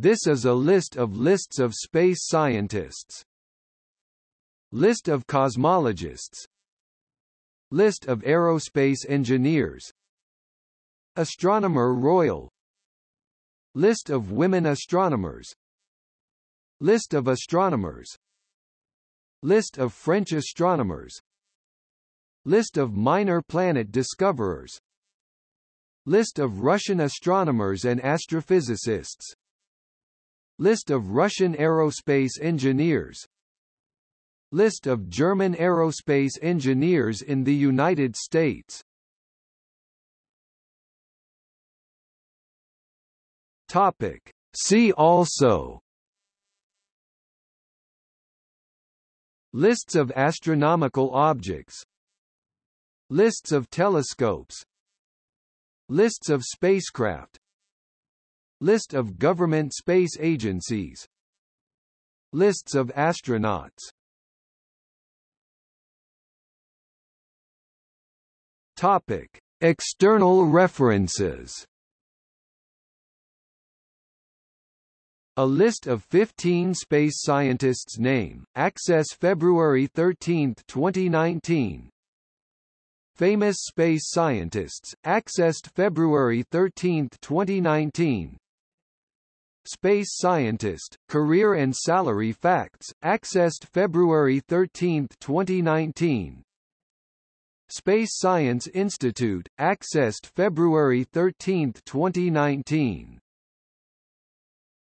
This is a list of lists of space scientists. List of cosmologists. List of aerospace engineers. Astronomer Royal. List of women astronomers. List of astronomers. List of French astronomers. List of minor planet discoverers. List of Russian astronomers and astrophysicists List of Russian aerospace engineers. List of German aerospace engineers in the United States. Topic. See also. Lists of astronomical objects. Lists of telescopes. Lists of spacecraft List of government space agencies. Lists of astronauts. Topic. External references. A list of 15 space scientists name, access February 13, 2019 Famous space scientists, accessed February 13, 2019 Space Scientist, Career and Salary Facts, accessed February 13, 2019 Space Science Institute, accessed February 13, 2019